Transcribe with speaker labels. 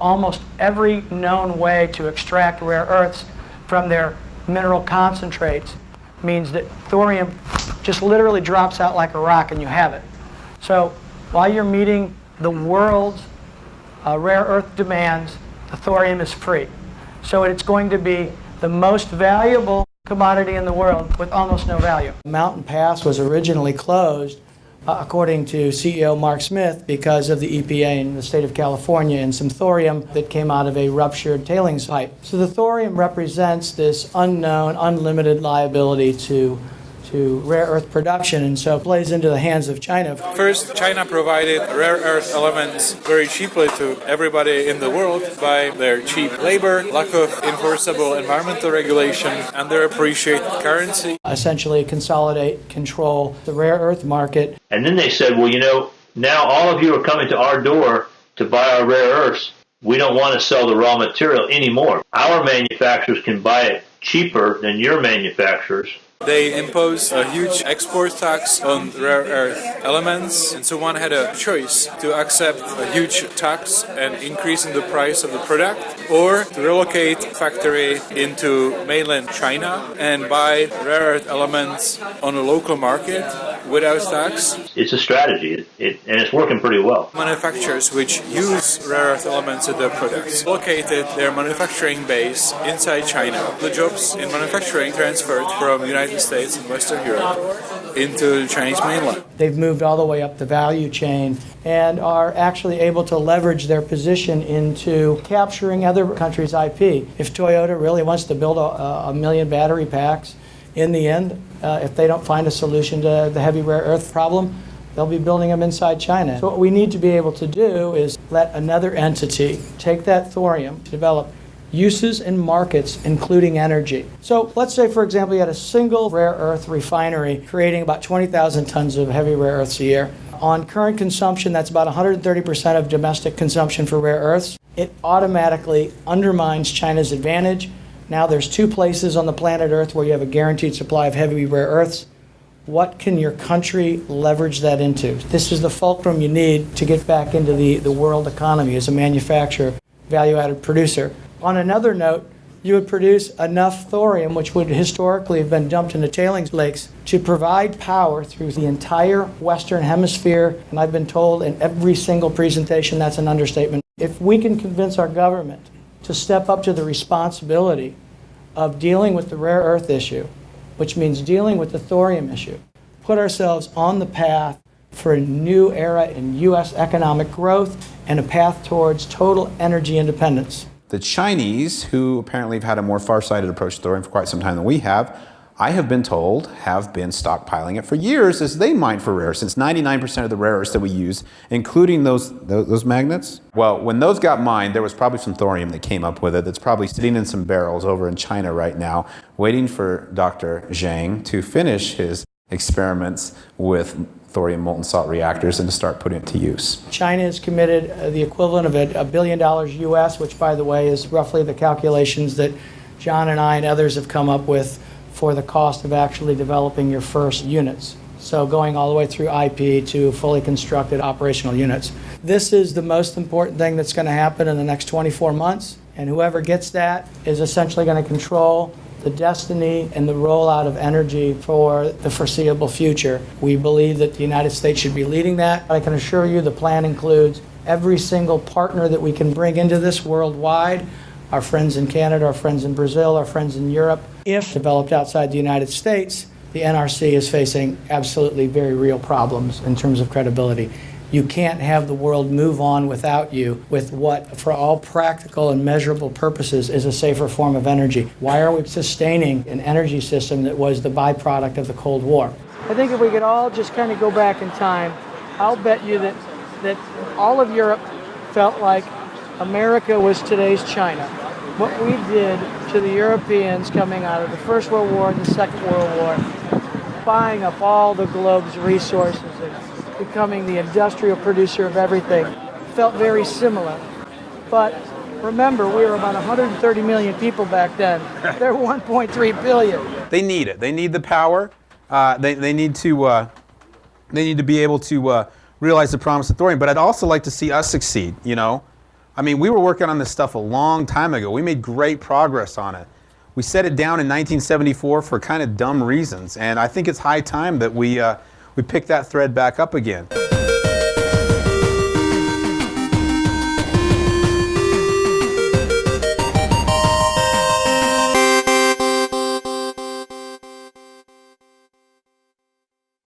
Speaker 1: Almost every known way to extract rare earths from their mineral concentrates means that thorium just literally drops out like a rock and you have it. So while you're meeting the world's uh, rare earth demands, the thorium is free. So it's going to be the most valuable commodity in the world with almost no value. Mountain Pass was originally closed, Uh, according to CEO Mark Smith, because of the EPA in the state of California and some thorium that came out of a ruptured tailings pipe. So the thorium represents this unknown, unlimited liability to to rare earth production, and so it plays into the hands of China.
Speaker 2: First, China provided rare earth elements very cheaply to everybody in the world by their cheap labor, lack of enforceable environmental regulation, and their appreciated currency.
Speaker 1: Essentially, consolidate, control the rare earth market.
Speaker 3: And then they said, well, you know, now all of you are coming to our door to buy our rare earths. We don't want to sell the raw material anymore. Our manufacturers can buy it cheaper than your manufacturers
Speaker 2: they imposed a huge export tax on rare earth elements, and so one had a choice to accept a huge tax and increase in the price of the product, or to relocate factory into mainland China and buy rare earth elements on a local market without tax.
Speaker 3: It's a strategy, it, it, and it's working pretty well.
Speaker 2: Manufacturers which use rare earth elements in their products located their manufacturing base inside China. The jobs in manufacturing transferred from United United States and Western Europe into the Chinese mainland.
Speaker 1: They've moved all the way up the value chain and are actually able to leverage their position into capturing other countries' IP. If Toyota really wants to build a, a million battery packs, in the end, uh, if they don't find a solution to the heavy rare earth problem, they'll be building them inside China. So what we need to be able to do is let another entity take that thorium, develop uses and markets, including energy. So let's say, for example, you had a single rare earth refinery creating about 20,000 tons of heavy rare earths a year. On current consumption, that's about 130% of domestic consumption for rare earths. It automatically undermines China's advantage. Now there's two places on the planet Earth where you have a guaranteed supply of heavy rare earths. What can your country leverage that into? This is the fulcrum you need to get back into the, the world economy as a manufacturer, value added producer. On another note, you would produce enough thorium, which would historically have been dumped into tailings lakes, to provide power through the entire Western Hemisphere. And I've been told in every single presentation that's an understatement. If we can convince our government to step up to the responsibility of dealing with the rare earth issue, which means dealing with the thorium issue, put ourselves on the path for a new era in U.S. economic growth and a path towards total energy independence.
Speaker 4: The Chinese, who apparently have had a more far-sighted approach to thorium for quite some time than we have, I have been told have been stockpiling it for years as they mine for rare, since 99% of the rare earths that we use, including those, those, those magnets. Well, when those got mined, there was probably some thorium that came up with it that's probably sitting in some barrels over in China right now, waiting for Dr. Zhang to finish his experiments with thorium molten salt reactors and to start putting it to use.
Speaker 1: China has committed uh, the equivalent of a, a billion dollars US, which by the way is roughly the calculations that John and I and others have come up with for the cost of actually developing your first units. So going all the way through IP to fully constructed operational units. This is the most important thing that's going to happen in the next 24 months. And whoever gets that is essentially going to control the destiny and the rollout of energy for the foreseeable future. We believe that the United States should be leading that. I can assure you the plan includes every single partner that we can bring into this worldwide our friends in Canada, our friends in Brazil, our friends in Europe. If developed outside the United States, the NRC is facing absolutely very real problems in terms of credibility. You can't have the world move on without you with what, for all practical and measurable purposes, is a safer form of energy. Why are we sustaining an energy system that was the byproduct of the Cold War? I think if we could all just kind of go back in time, I'll bet you that, that all of Europe felt like America was today's China. What we did to the Europeans coming out of the First World War and the Second World War, buying up all the globe's resources and becoming the industrial producer of everything felt very similar. But remember, we were about 130 million people back then. They're 1.3 billion.
Speaker 4: They need it. They need the power. Uh, they, they need to uh, they need to be able to uh, realize the promise of thorium. But I'd also like to see us succeed. You know, I mean, we were working on this stuff a long time ago. We made great progress on it. We set it down in 1974 for kind of dumb reasons, and I think it's high time that we uh, we pick that thread back up again.